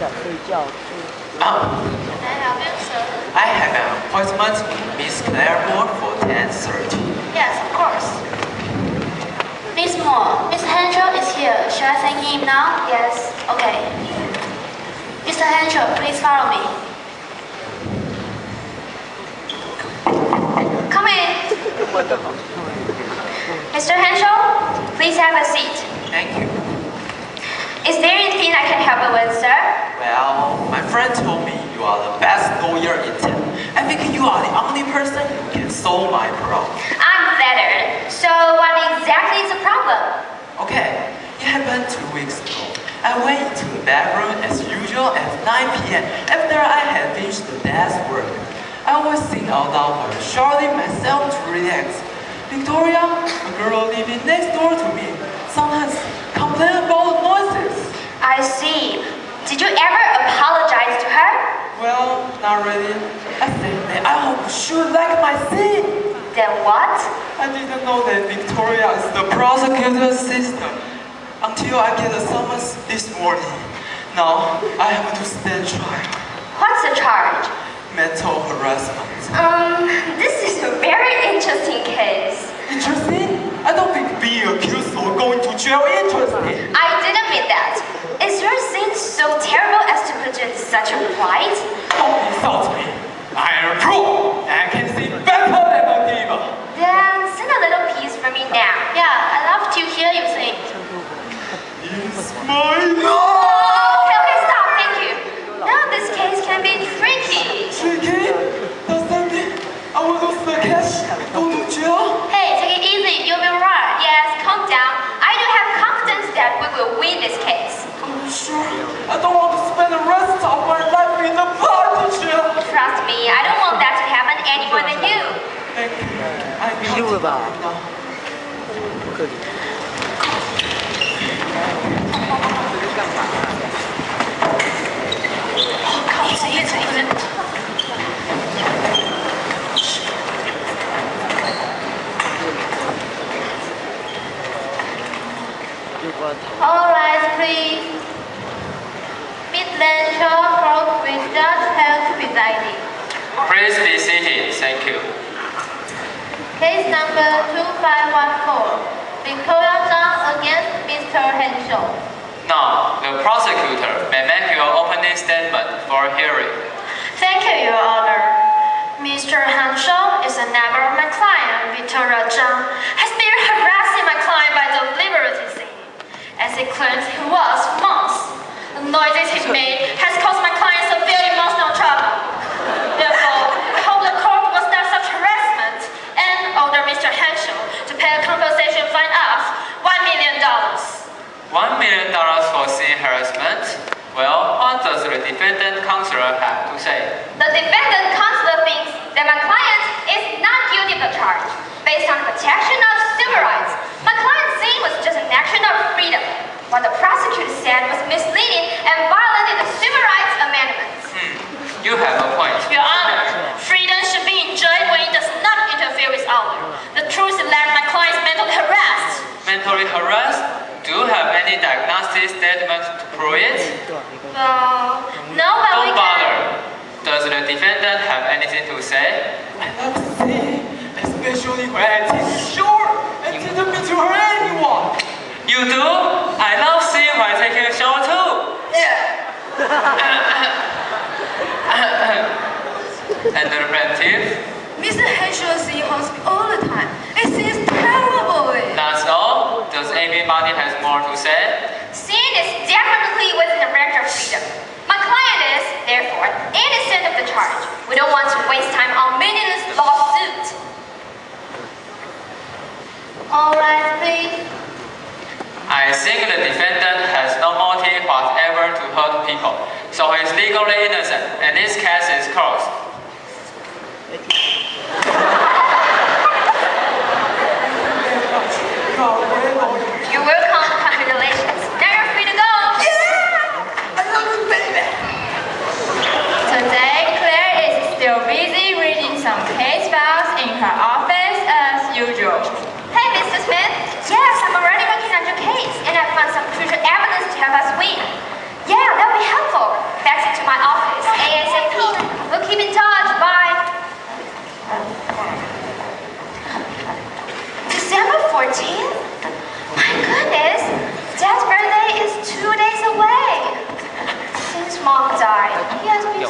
Can I help you, sir? I have an appointment with Miss Claire Moore for 10.30. Yes, of course. Miss Moore, Mr. Henshaw is here. Shall I thank him now? Yes. Okay. Mr. Henshaw, please follow me. Come in. Mr. Henshaw, please have a seat. Thank you. Is there anything I can help you with, sir? Well, my friend told me you are the best lawyer in town. I think you are the only person who can solve my problem. I'm flattered. So what exactly is the problem? Okay, it happened two weeks ago. I went into the bedroom as usual at 9 p.m. after I had finished the day's work. I was sitting out loud shouting myself to relax. Victoria, a girl living next door to me, sometimes complained about the noises. I see. Did you ever apologize to her? Well, not really. I think that I hope she would like my scene. Then what? I didn't know that Victoria is the prosecutor's sister until I get a summons this morning. Now I have to stand trial. What's the charge? Mental harassment. Um, this is a very interesting case. Interesting? I don't think being accused or going to jail interesting. I didn't mean that. Is your sin so terrible as to put you in such a plight? Don't insult me. mine? No! Okay, okay, stop, thank you. Now this case can be tricky. Tricky? Does that mean I will lose the cash? Go to jail? Hey, take it easy, you'll be right. Yes, calm down. I do have confidence that we will win this case. Are you sure? I don't want to spend the rest of my life in the party jail. Trust me, I don't want that to happen any more than you. Thank you. I knew about it. All right, please. Miss Lenshaw, court with Judge Held presiding. Please be seated. Thank you. Case number 2514. Victoria Zhang against Mr. Henshaw. Now, the prosecutor may make your opening statement for hearing. Thank you, Your Honor. Mr. Henshaw is a neighbor of my client, Victoria Zhang, has been harassing my client by deliberately singing. As he claims he was for months. The noises he made has caused my client severe emotional trouble. Therefore, I hope the court will stop such harassment and order Mr. Henshaw to pay a compensation fine of $1 million. One million dollars for sin harassment. Well, what the defendant counselor have to say? The defendant counselor thinks that my client is not guilty of the charge based on protection of civil rights. My client's scene was just an action of freedom. What the prosecutor said was misleading and violated the Civil Rights Amendments. Hmm, you have a point. Your Honor, freedom should be enjoyed when it does not interfere with others. The truth is that my client is mentally harassed. Mentally harassed? Do you have any diagnostic statement to prove it? Well, no, but Don't bother. Does the defendant have anything to say? I love to see, especially when I short and didn't mean to hurt anyone. You do? I love seeing my taking a shower too. Yeah. and the plaintiff? Mr. Henshaw is in hospital all the time. It seems terrible. That's all? Does anybody has more to say? Sin is definitely within the range of freedom. My client is, therefore, innocent of the charge. We don't want to waste time on meaningless lawsuit. All right, please. I think the defendant has no motive whatever to hurt people, so he is legally innocent, and this case is closed. You're welcome. Congratulations. Now you're free to go. Yeah! I love you, baby. Today, Claire is still busy reading some case files in her office as usual. Hey, Mr. Smith. Yes, I'm already working on your case, and I found some crucial evidence to help us win. Yeah, that'll be helpful. Back to my office ASAP. We'll keep in touch. Bye. December 14th?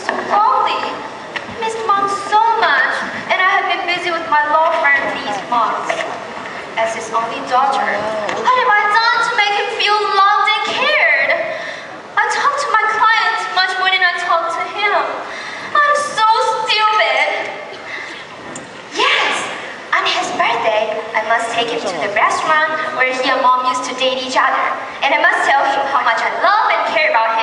Miss Foley. Missed mom so much, and I have been busy with my law firm these months. As his only daughter, what have I done to make him feel loved and cared? I talk to my clients much more than I talk to him. I'm so stupid. Yes, on his birthday, I must take him to the restaurant where he and mom used to date each other. And I must tell him how much I love and care about him.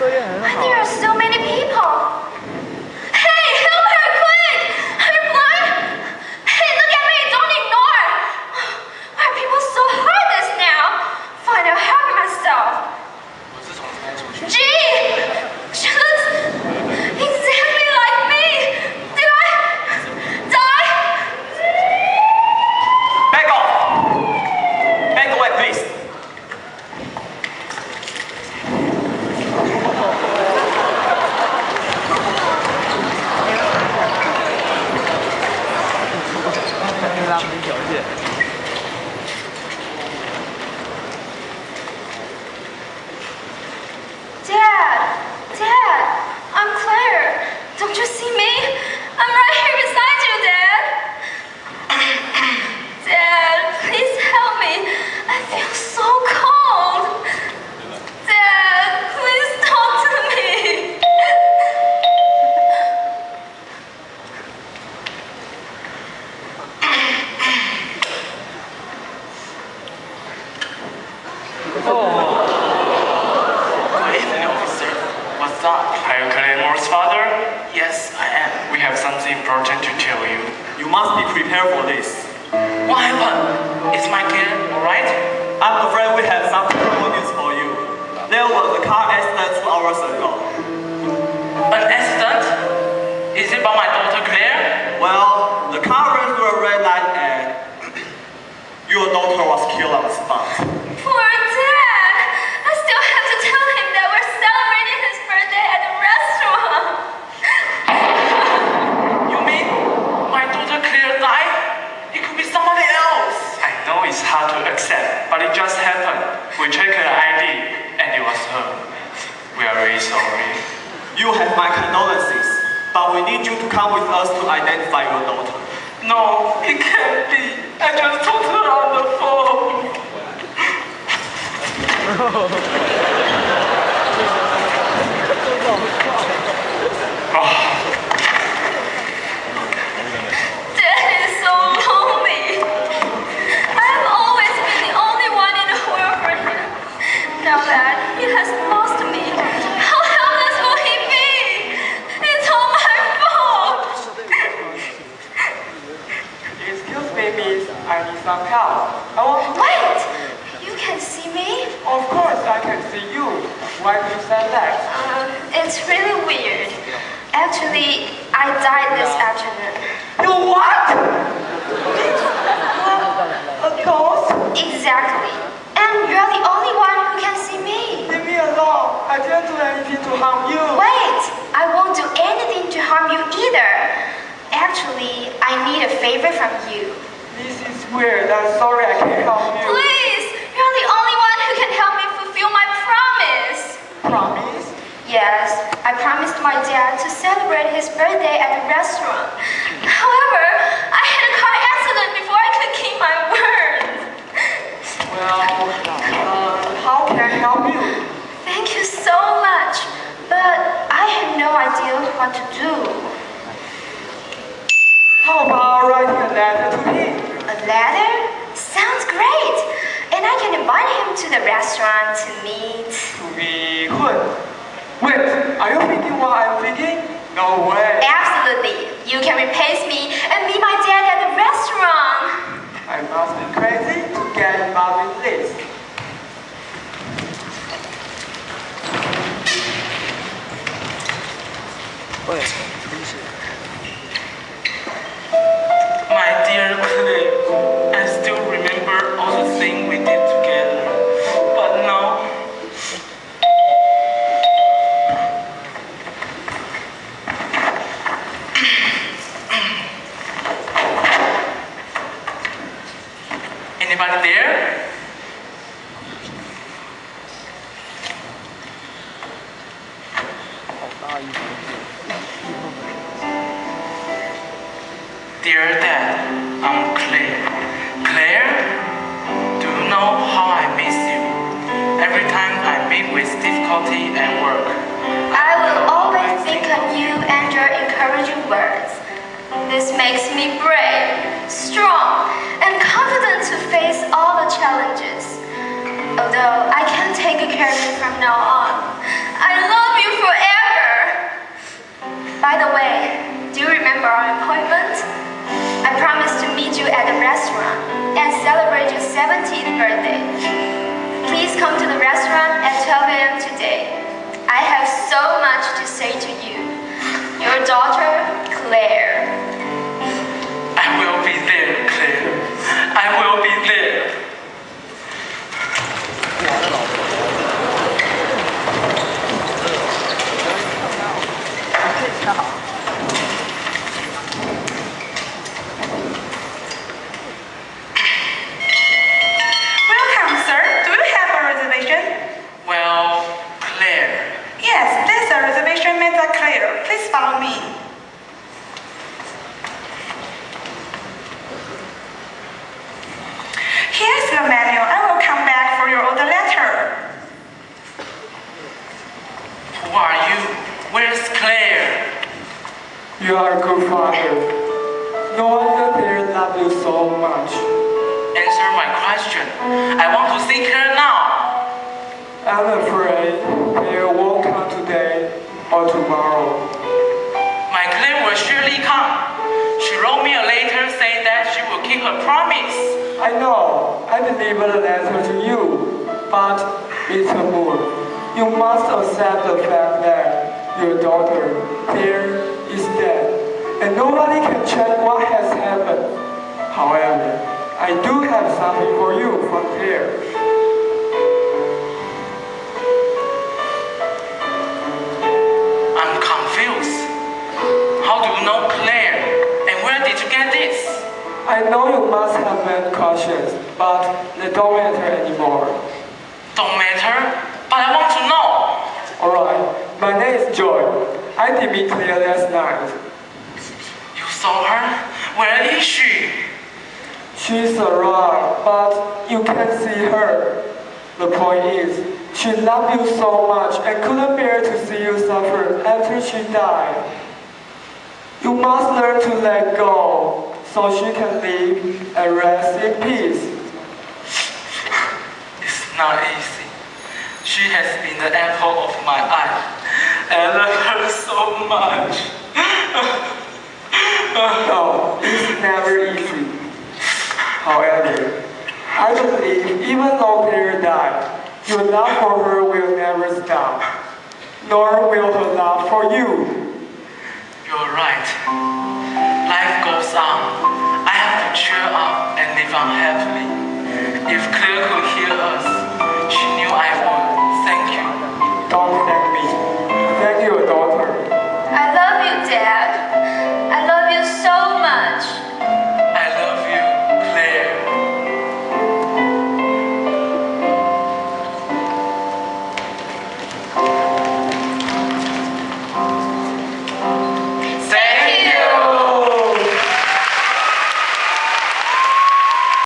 On? Why there are so many people? Hey, help her quick! Are you blind? Hey, look at me! Don't ignore! Why are people so heartless now? Fine, I'll help myself. Gee! She looks exactly like me! Did I die? Back off. Back away, please. Dad! Dad! I'm Claire! Don't you see me? I'm right here beside you, Dad! Dad, please help me. I feel so cold. Dad, please talk to me. Good evening, officer. What's up? Are you Claire Moore's father? Yes, I am. We have something important to tell you. You must be prepared for this. What happened? Is my kid alright? I'm afraid we have some terrible news for you. There was a car accident two hours ago. An accident? Is it by my daughter Claire? Well, the car ran through a red light and your daughter was killed on the spot. You have my condolences, but we need you to come with us to identify your daughter. No, it can't be. I just talked to her on the phone. Dad oh. Really weird. Actually, I died this afternoon. You what? A ghost? Exactly. And you're the only one who can see me. Leave me alone. I didn't do anything to harm you. Wait, I won't do anything to harm you either. Actually, I need a favor from you. This is weird. I'm sorry I can't help you. Please, you're the only one who can help me fulfill my promise. Promise? Yes, I promised my dad to celebrate his birthday at the restaurant. However, I had a car accident before I could keep my word. Well, uh, how can I help you? Thank you so much, but I have no idea what to do. How about writing a letter to him? A letter? Sounds great! And I can invite him to the restaurant to meet. To be good. Wait, are you thinking what I'm thinking? No way. Absolutely. You can replace me and meet my dad at the restaurant. I must be crazy to get involved in this. What is it? What is? My dear Claire, makes me brave, strong, and confident to face all the challenges. Although I can't take care of you from now on, I love you forever. By the way, do you remember our appointment? I promised to meet you at the restaurant and celebrate your 17th birthday. Please come to the restaurant at 12 a.m. today. I have so much to say to you. Your daughter, Claire. I will be there. You are a good father. No wonder they love you so much. Answer my question. I want to see Claire now. I'm afraid they won't come today or tomorrow. My claim will surely come. She wrote me a letter saying that she will keep her promise. I know, I delivered a letter to you, but Mr. Moore, you must accept the fact that your daughter, dead, and nobody can check what has happened. However, I do have something for you from Claire. I'm confused. How do you know Claire? And where did you get this? I know you must have been cautious, but they don't matter anymore. Don't matter, but I want to know. Alright, my name is Joy. I did meet Claire last night. Saw her? Where is she? She's around, but you can't see her. The point is, she loved you so much and couldn't bear to see you suffer after she died. You must learn to let go so she can live and rest in peace. It's not easy. She has been the apple of my eye. I love her so much no, it's never easy. However, I believe even though Peter died, your love for her will never stop, nor will her love for you. You're right. Life goes on. I have to cheer up and live on happily. If Claire could